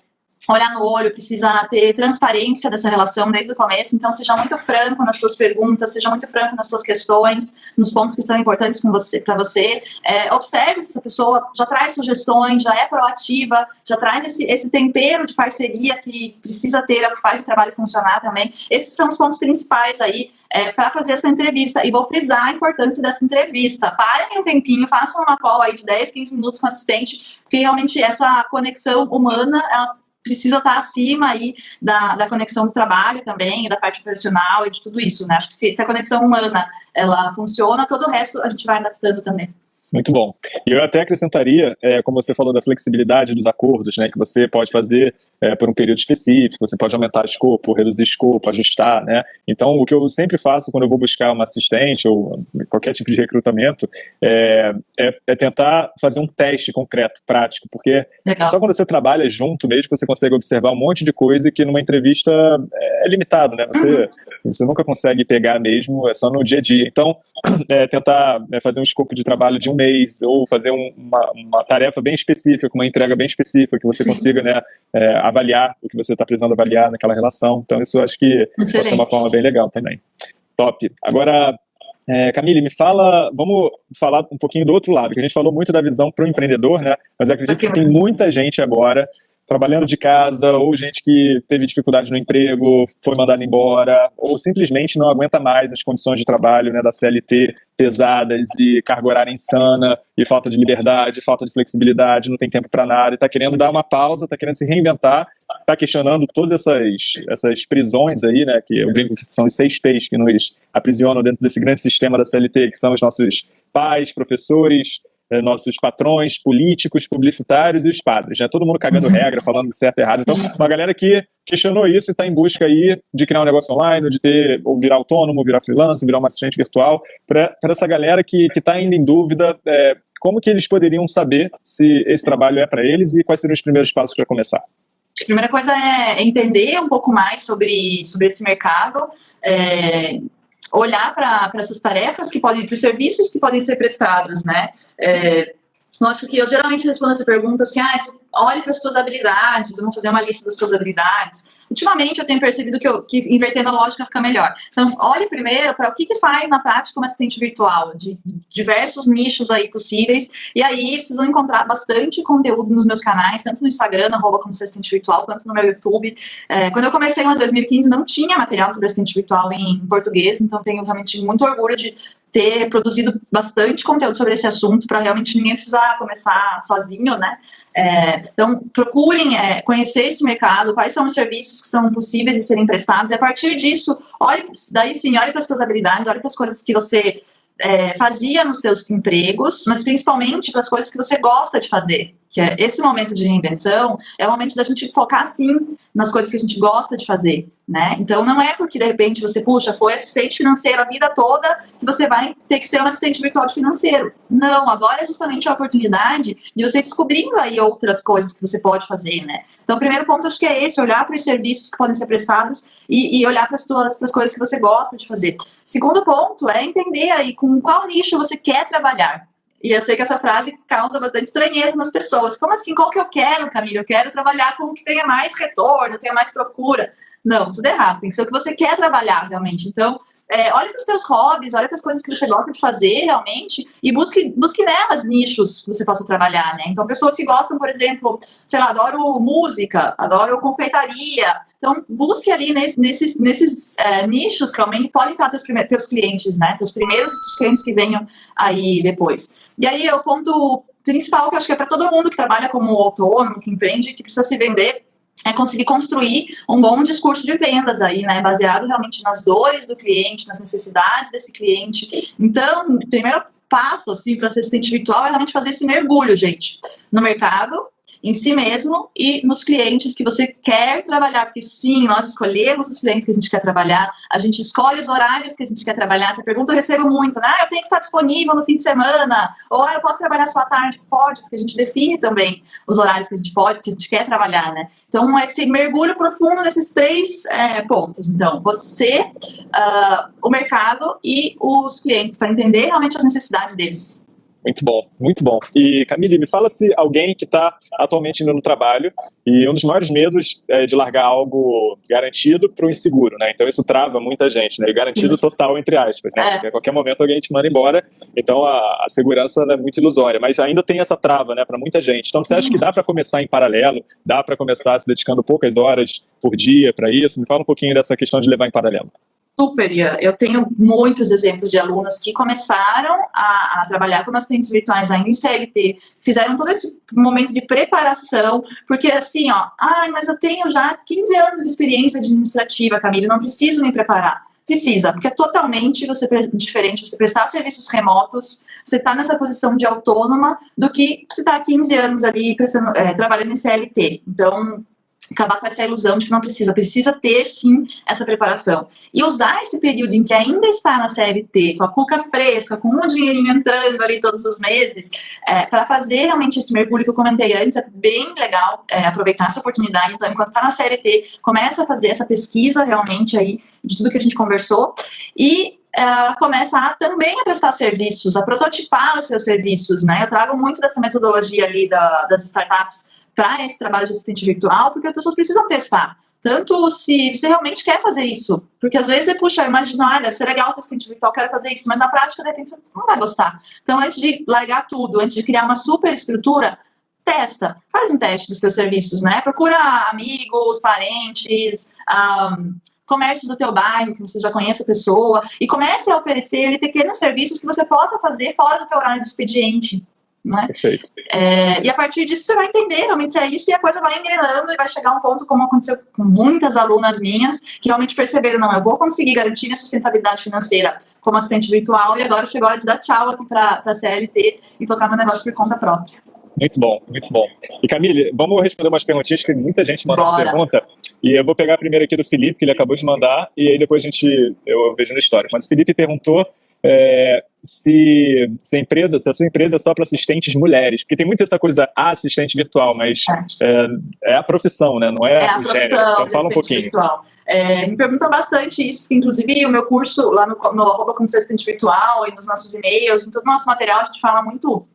olhar no olho, precisa ter transparência dessa relação desde o começo, então seja muito franco nas suas perguntas, seja muito franco nas suas questões, nos pontos que são importantes para você. É, observe se essa pessoa já traz sugestões, já é proativa, já traz esse, esse tempero de parceria que precisa ter, é que faz o trabalho funcionar também. Esses são os pontos principais aí é, para fazer essa entrevista. E vou frisar a importância dessa entrevista. Parem um tempinho, façam uma call aí de 10, 15 minutos com o assistente, porque realmente essa conexão humana, ela precisa estar acima aí da, da conexão do trabalho também, da parte profissional e de tudo isso, né? Acho que se, se a conexão humana ela funciona, todo o resto a gente vai adaptando também. Muito bom. E eu até acrescentaria, é, como você falou da flexibilidade dos acordos, né, que você pode fazer é, por um período específico, você pode aumentar escopo, reduzir escopo, ajustar, né? Então, o que eu sempre faço quando eu vou buscar uma assistente ou qualquer tipo de recrutamento é, é, é tentar fazer um teste concreto, prático, porque Legal. só quando você trabalha junto mesmo você consegue observar um monte de coisa que numa entrevista é, limitado, né? Você, uhum. você nunca consegue pegar mesmo, é só no dia a dia. Então, [clears throat] é, tentar é, fazer um escopo de trabalho de um mês, ou fazer um, uma, uma, tarefa bem específica, uma entrega bem específica, que você Sim. consiga né, é, avaliar o que você está precisando avaliar naquela relação. Então, isso acho que Excelente. pode ser uma forma bem legal também. Top. Agora, é, Camille, me fala, vamos falar um pouquinho do outro lado, que a gente falou muito da visão para o empreendedor, né? Mas acredito que tem muita gente agora trabalhando de casa, ou gente que teve dificuldade no emprego, foi mandada embora, ou simplesmente não aguenta mais as condições de trabalho né, da CLT pesadas e carga horária insana, e falta de liberdade, falta de flexibilidade, não tem tempo para nada, e está querendo dar uma pausa, está querendo se reinventar, está questionando todas essas, essas prisões aí, né, que eu brinco que são os seis P's que nos aprisionam dentro desse grande sistema da CLT, que são os nossos pais, professores, nossos patrões, políticos, publicitários e os padres, né? Todo mundo cagando regra, falando certo e errado. Então, uma galera que questionou isso e está em busca aí de criar um negócio online, de ter, ou virar autônomo, virar freelance, virar uma assistente virtual, para essa galera que está ainda em dúvida, é, como que eles poderiam saber se esse trabalho é para eles e quais seriam os primeiros passos para começar? A primeira coisa é entender um pouco mais sobre, sobre esse mercado, é, olhar para essas tarefas que podem, para os serviços que podem ser prestados, né? É, que eu geralmente respondo essa pergunta assim, ah, olhe para as suas habilidades, vamos fazer uma lista das suas habilidades. Ultimamente eu tenho percebido que, eu, que invertendo a lógica fica melhor. Então, olhe primeiro para o que, que faz na prática uma assistente virtual, de diversos nichos aí possíveis, e aí vão encontrar bastante conteúdo nos meus canais, tanto no Instagram, arroba como assistente virtual, quanto no meu YouTube. É, quando eu comecei em 2015, não tinha material sobre assistente virtual em português, então tenho realmente muito orgulho de ter produzido bastante conteúdo sobre esse assunto para realmente ninguém precisar começar sozinho, né? É, então, procurem é, conhecer esse mercado, quais são os serviços que são possíveis de serem prestados, e a partir disso, olhe, daí sim, olhe para as suas habilidades, olhe para as coisas que você é, fazia nos seus empregos, mas principalmente para as coisas que você gosta de fazer que é esse momento de reinvenção, é o momento da gente focar, sim, nas coisas que a gente gosta de fazer, né? Então, não é porque, de repente, você, puxa, foi assistente financeiro a vida toda, que você vai ter que ser um assistente virtual de financeiro. Não, agora é justamente a oportunidade de você descobrindo aí outras coisas que você pode fazer, né? Então, o primeiro ponto, acho que é esse, olhar para os serviços que podem ser prestados e, e olhar para as, coisas que você gosta de fazer. Segundo ponto é entender aí com qual nicho você quer trabalhar. E eu sei que essa frase causa bastante estranheza nas pessoas. Como assim? Qual que eu quero, Camila? Eu quero trabalhar com o que tenha mais retorno, tenha mais procura. Não, tudo errado. Tem que ser o que você quer trabalhar realmente. Então, é, olhe para os seus hobbies, olhe para as coisas que você gosta de fazer realmente e busque, busque nelas nichos que você possa trabalhar, né? Então, pessoas que gostam, por exemplo, sei lá, adoro música, adoro confeitaria. Então, busque ali nesse, nesses, nesses é, nichos realmente podem estar teus, teus clientes, né? Teus primeiros clientes que venham aí depois. E aí, o ponto principal que eu acho que é para todo mundo que trabalha como autônomo, que empreende, que precisa se vender, é conseguir construir um bom discurso de vendas aí, né, baseado realmente nas dores do cliente, nas necessidades desse cliente. Então, primeiro passo, assim, para ser assistente virtual é realmente fazer esse mergulho, gente, no mercado, em si mesmo e nos clientes que você quer trabalhar, porque sim, nós escolhemos os clientes que a gente quer trabalhar, a gente escolhe os horários que a gente quer trabalhar. Essa pergunta eu recebo muito, né? Ah, eu tenho que estar disponível no fim de semana, ou ah, eu posso trabalhar só à tarde? Pode, porque a gente define também os horários que a gente pode, que a gente quer trabalhar, né? Então, esse mergulho profundo nesses três é, pontos. Então, você, uh, o mercado e os clientes, para entender realmente as necessidades deles. Muito bom, muito bom. E Camille, me fala se alguém que está atualmente indo no trabalho e um dos maiores medos é de largar algo garantido para o inseguro, né? Então isso trava muita gente, né? E garantido total, entre aspas, né? É. Porque a qualquer momento alguém te manda embora, então a, a segurança é muito ilusória. Mas ainda tem essa trava, né, para muita gente. Então você acha que dá para começar em paralelo? Dá para começar se dedicando poucas horas por dia para isso? Me fala um pouquinho dessa questão de levar em paralelo super, eu tenho muitos exemplos de alunas que começaram a, a, trabalhar como assistentes virtuais ainda em CLT, fizeram todo esse momento de preparação, porque assim, ó, ai, mas eu tenho já 15 anos de experiência administrativa, Camila, não preciso me preparar. Precisa, porque é totalmente você, diferente você prestar serviços remotos, você está nessa posição de autônoma, do que você está há 15 anos ali prestando, é, trabalhando em CLT. Então, acabar com essa ilusão de que não precisa, precisa ter sim essa preparação. E usar esse período em que ainda está na CLT, com a cuca fresca, com um dinheirinho entrando ali todos os meses, é, para fazer realmente esse mergulho que eu comentei antes, é bem legal é, aproveitar essa oportunidade. Então, enquanto está na CLT, começa a fazer essa pesquisa realmente aí de tudo que a gente conversou e Uh, começa a também a prestar serviços, a prototipar os seus serviços, né? Eu trago muito dessa metodologia ali da, das startups para esse trabalho de assistente virtual, porque as pessoas precisam testar. Tanto se você realmente quer fazer isso. Porque às vezes você, puxa, eu imagino, ah, deve ser legal ser assistente virtual, quero fazer isso. Mas na prática, de repente, você não vai gostar. Então, antes de largar tudo, antes de criar uma super estrutura, testa. Faz um teste dos seus serviços, né? Procura amigos, parentes, um, comércios do teu bairro, que você já conhece a pessoa, e comece a oferecer ali, pequenos serviços que você possa fazer fora do teu horário de expediente. Né? Perfeito. É, e a partir disso você vai entender realmente se é isso e a coisa vai engrenando e vai chegar um ponto, como aconteceu com muitas alunas minhas, que realmente perceberam, não, eu vou conseguir garantir minha sustentabilidade financeira como assistente virtual e agora chegou a hora de dar tchau aqui para a CLT e tocar meu negócio por conta própria. Muito bom, muito bom. E Camille, vamos responder umas perguntinhas que muita gente mandou uma pergunta. E eu vou pegar a primeira aqui do Felipe, que ele acabou de mandar, e aí depois a gente, eu vejo no histórico. Mas o Felipe perguntou é, se, se, a empresa, se a sua empresa é só para assistentes mulheres, porque tem muito essa coisa da assistente virtual, mas é, é a profissão, né? Não é, é a o gênero. Então fala um pouquinho. Virtual. É, me perguntam bastante isso, porque inclusive o meu curso lá no, no arroba como assistente virtual e nos nossos e-mails, em todo o nosso material, a gente fala muito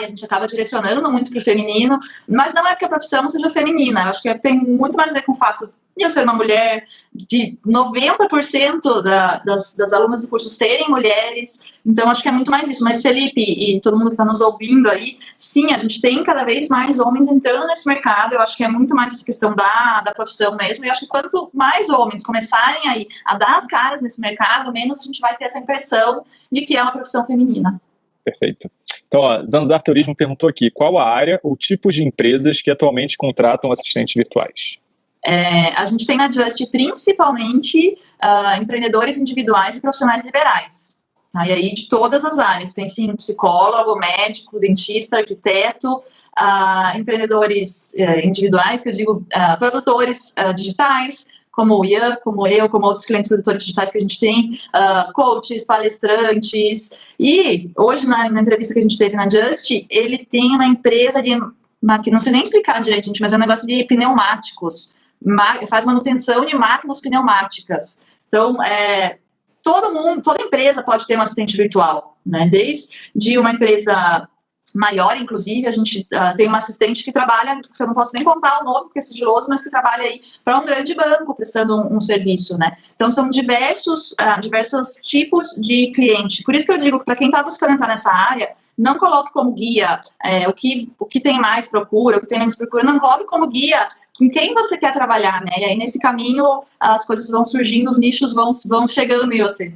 e a gente acaba direcionando muito para o feminino, mas não é porque a profissão seja feminina, eu acho que tem muito mais a ver com o fato de eu ser uma mulher, de 90% da, das, das alunas do curso serem mulheres, então acho que é muito mais isso. Mas Felipe e todo mundo que está nos ouvindo aí, sim, a gente tem cada vez mais homens entrando nesse mercado, eu acho que é muito mais essa questão da, da profissão mesmo, e acho que quanto mais homens começarem aí a dar as caras nesse mercado, menos a gente vai ter essa impressão de que é uma profissão feminina. Perfeito. Então, ó, Zanzar Turismo perguntou aqui, qual a área ou tipos de empresas que atualmente contratam assistentes virtuais? É, a gente tem na Just principalmente uh, empreendedores individuais e profissionais liberais. Tá? E aí de todas as áreas, pense em psicólogo, médico, dentista, arquiteto, uh, empreendedores uh, individuais, que eu digo uh, produtores digitais, como o Ian, como eu, como outros clientes produtores digitais que a gente tem, uh, coaches, palestrantes. E hoje, na, na, entrevista que a gente teve na Just, ele tem uma empresa de. Não sei nem explicar direito, gente, mas é um negócio de pneumáticos. Faz manutenção de máquinas pneumáticas. Então, é, todo mundo, toda empresa pode ter um assistente virtual, né? Desde uma empresa maior, inclusive, a gente uh, tem uma assistente que trabalha, que eu não posso nem contar o nome, porque é sigiloso, mas que trabalha aí para um grande banco, prestando um, um, serviço, né? Então, são diversos, uh, diversos tipos de cliente. Por isso que eu digo, para quem está buscando entrar nessa área, não coloque como guia é, o, que, o que tem mais procura, o que tem menos procura, não coloque como guia com quem você quer trabalhar, né? E aí, nesse caminho, as coisas vão surgindo, os nichos vão, vão chegando em você.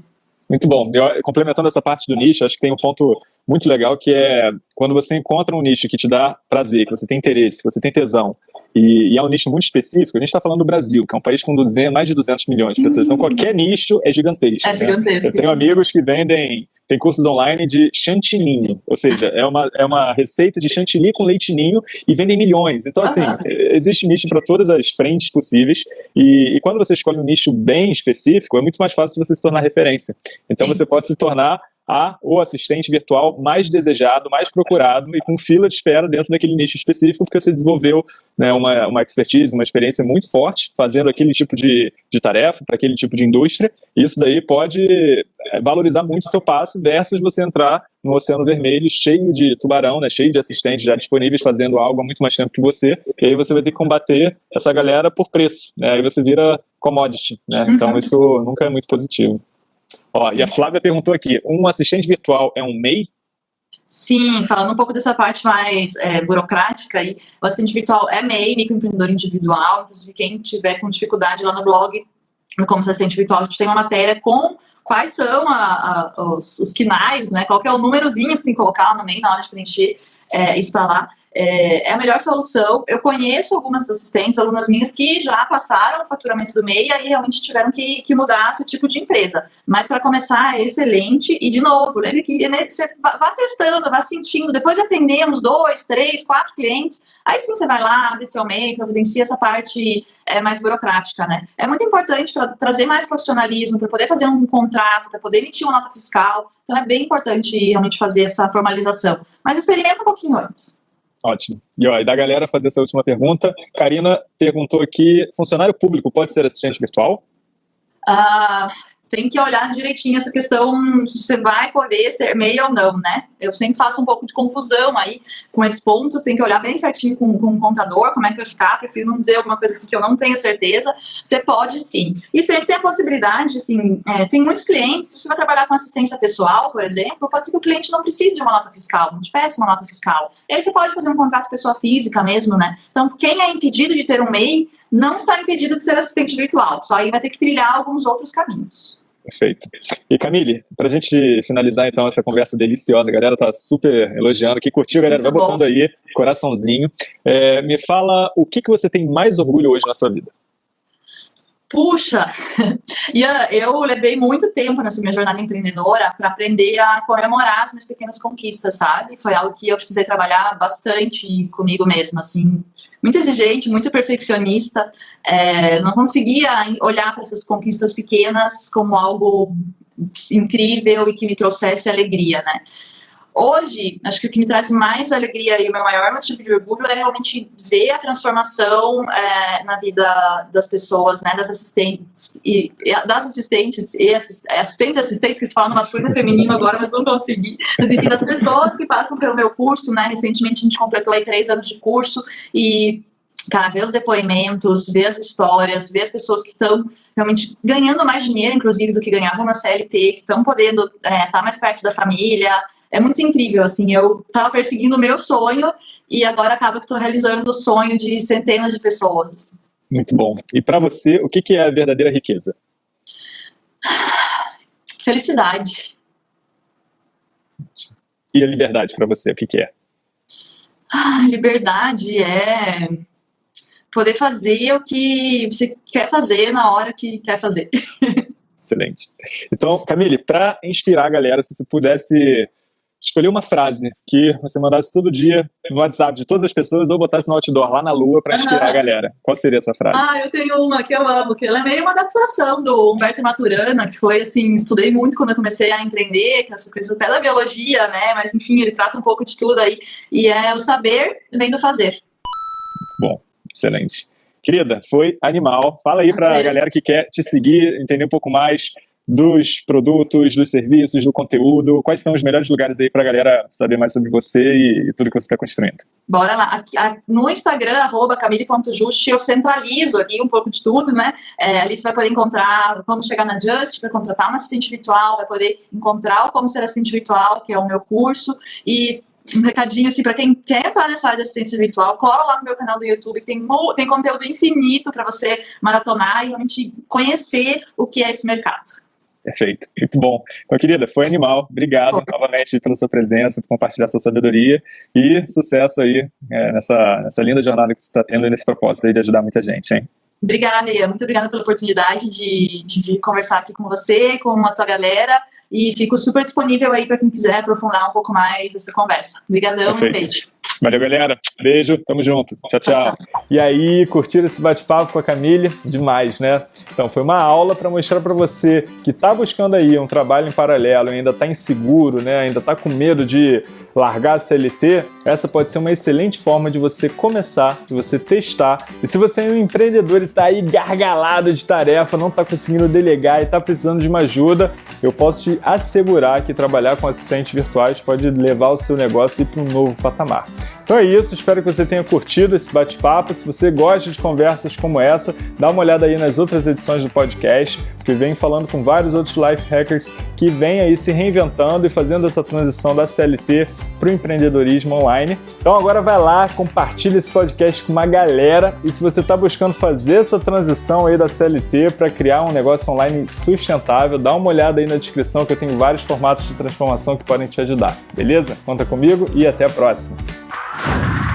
Muito bom. Eu, complementando essa parte do nicho, acho que tem um ponto muito legal que é quando você encontra um nicho que te dá prazer, que você tem interesse, que você tem tesão, e, e, é um nicho muito específico, a gente está falando do Brasil, que é um país com 200, mais de 200 milhões de pessoas, então qualquer nicho é gigantesco. É gigantesco. Né? Eu tenho amigos que vendem, tem cursos online de chantininho, ou seja, é uma, é uma receita de chantilly com leitinho e vendem milhões. Então, assim, ah. existe nicho para todas as frentes possíveis, e, e, quando você escolhe um nicho bem específico, é muito mais fácil você se tornar referência. Então, Sim. você pode se tornar a o assistente virtual mais desejado, mais procurado e com fila de espera dentro daquele nicho específico, porque você desenvolveu né, uma, uma expertise, uma experiência muito forte fazendo aquele tipo de, de tarefa para aquele tipo de indústria. Isso daí pode é, valorizar muito o seu passe versus você entrar no Oceano Vermelho cheio de tubarão, né, cheio de assistentes já disponíveis fazendo algo há muito mais tempo que você, e aí você vai ter que combater essa galera por preço, né, aí você vira commodity, né, então isso nunca é muito positivo. Ó, e a Flávia perguntou aqui, um assistente virtual é um MEI? Sim, falando um pouco dessa parte mais é, burocrática, aí, o assistente virtual é MEI, microempreendedor individual, inclusive quem tiver com dificuldade lá no blog, como assistente virtual, a gente tem uma matéria com quais são a, a, os, os quinais, né, qual é o númerozinho que você tem que colocar no meio na hora de preencher, é, lá é, é, a melhor solução. Eu conheço algumas assistentes, alunas minhas, que já passaram o faturamento do MEI e aí realmente tiveram que, que mudar esse tipo de empresa. Mas para começar, é excelente. E, de novo, lembre que né, você vá testando, vá sentindo. Depois de atender uns dois, três, quatro clientes, aí sim você vai lá, abre seu MEI, providencia essa parte é, mais burocrática, né? É muito importante para trazer mais profissionalismo, para poder fazer um contrato, para poder emitir uma nota fiscal. Então é bem importante realmente fazer essa formalização. Mas experimenta um pouquinho antes. Ótimo. E, ó, e da galera fazer essa última pergunta, Karina perguntou aqui, funcionário público pode ser assistente virtual? Ah, tem que olhar direitinho essa questão se você vai poder ser MEI ou não, né? Eu sempre faço um pouco de confusão aí com esse ponto, tem que olhar bem certinho com, com o contador, como é que vai ficar, prefiro não dizer alguma coisa que eu não tenho certeza. Você pode sim. E sempre tem a possibilidade, assim, é, tem muitos clientes, se você vai trabalhar com assistência pessoal, por exemplo, pode ser que o cliente não precise de uma nota fiscal, não te peça uma nota fiscal. E aí você pode fazer um contrato pessoa física mesmo, né? Então, quem é impedido de ter um MEI não está impedido de ser assistente virtual, só aí vai ter que trilhar alguns outros caminhos. Perfeito. E Camille, para a gente finalizar então essa conversa deliciosa, a galera tá super elogiando, que curtiu, galera, Muito vai botando aí, coraçãozinho. É, me fala o que, que você tem mais orgulho hoje na sua vida? Puxa, Ian, [laughs] eu levei muito tempo nessa minha jornada empreendedora para aprender a comemorar as minhas pequenas conquistas, sabe? Foi algo que eu precisei trabalhar bastante comigo mesma, assim, muito exigente, muito perfeccionista. É, não conseguia olhar para essas conquistas pequenas como algo incrível e que me trouxesse alegria, né? Hoje, acho que o que me traz mais alegria e o meu maior motivo de orgulho é realmente ver a transformação é, na vida das pessoas, né, das assistentes e, e das assistentes e assist, assistentes e assistentes que se falam no masculino e feminino agora, mas não consegui. Mas enfim, das pessoas que passam pelo meu curso, né, recentemente a gente completou aí três anos de curso e cara, ver os depoimentos, ver as histórias, ver as pessoas que estão realmente ganhando mais dinheiro, inclusive, do que ganhavam na CLT, que estão podendo estar é, tá mais perto da família, é muito incrível, assim, eu estava perseguindo o meu sonho e agora acaba que estou realizando o sonho de centenas de pessoas. Muito bom. E para você, o que, que é a verdadeira riqueza? [sighs] Felicidade. E a liberdade para você, o que, que é? Ah, liberdade é poder fazer o que você quer fazer na hora que quer fazer. [laughs] Excelente. Então, Camille, para inspirar a galera, se você pudesse escolher uma frase que você mandasse todo dia no WhatsApp de todas as pessoas ou botasse no outdoor lá na lua para inspirar a galera. Qual seria essa frase? Ah, eu tenho uma que eu amo, que ela é meio uma adaptação do Humberto Maturana, que foi assim, estudei muito quando eu comecei a empreender, que essa coisa até da biologia, né? Mas enfim, ele trata um pouco de tudo aí. E é o saber vem do fazer. Bom, excelente. Querida, foi animal. Fala aí para a galera que quer te seguir, entender um pouco mais dos produtos, dos serviços, do conteúdo? Quais são os melhores lugares aí para a galera saber mais sobre você e, tudo que você está construindo? Bora lá. no Instagram, arroba camille.just, eu centralizo aqui um pouco de tudo, né? É, ali você vai poder encontrar como chegar na Just para contratar uma assistente virtual, vai poder encontrar o Como Ser Assistente Virtual, que é o meu curso, e um recadinho assim para quem quer entrar nessa área de assistência virtual, cola lá no meu canal do YouTube, tem, tem conteúdo infinito para você maratonar e realmente conhecer o que é esse mercado. Perfeito, muito bom. Então, querida, foi animal. Obrigado novamente pela sua presença, por compartilhar sua sabedoria e sucesso aí é, nessa, nessa linda jornada que você está tendo nesse propósito aí de ajudar muita gente, hein? Obrigada, Ia. Muito obrigada pela oportunidade de, de, de conversar aqui com você, com a tua galera. E fico super disponível aí para quem quiser aprofundar um pouco mais essa conversa. Obrigadão, um beijo. Valeu, galera. Beijo, tamo junto. Tchau, tchau. tchau, tchau. E aí, curtiram esse bate-papo com a Camille? Demais, né? Então, foi uma aula para mostrar para você que tá buscando aí um trabalho em paralelo, ainda tá inseguro, né? Ainda tá com medo de largar a CLT, essa pode ser uma excelente forma de você começar, de você testar. E se você é um empreendedor e está aí gargalado de tarefa, não está conseguindo delegar e está precisando de uma ajuda, eu posso te assegurar que trabalhar com assistentes virtuais pode levar o seu negócio para um novo patamar. Então é isso, espero que você tenha curtido esse bate-papo. Se você gosta de conversas como essa, dá uma olhada aí nas outras edições do podcast, que vem falando com vários outros life hackers que vêm aí se reinventando e fazendo essa transição da CLT para o empreendedorismo online. Então agora vai lá, compartilha esse podcast com uma galera e se você está buscando fazer essa transição aí da CLT para criar um negócio online sustentável, dá uma olhada aí na descrição que eu tenho vários formatos de transformação que podem te ajudar. Beleza? Conta comigo e até a próxima. you [laughs]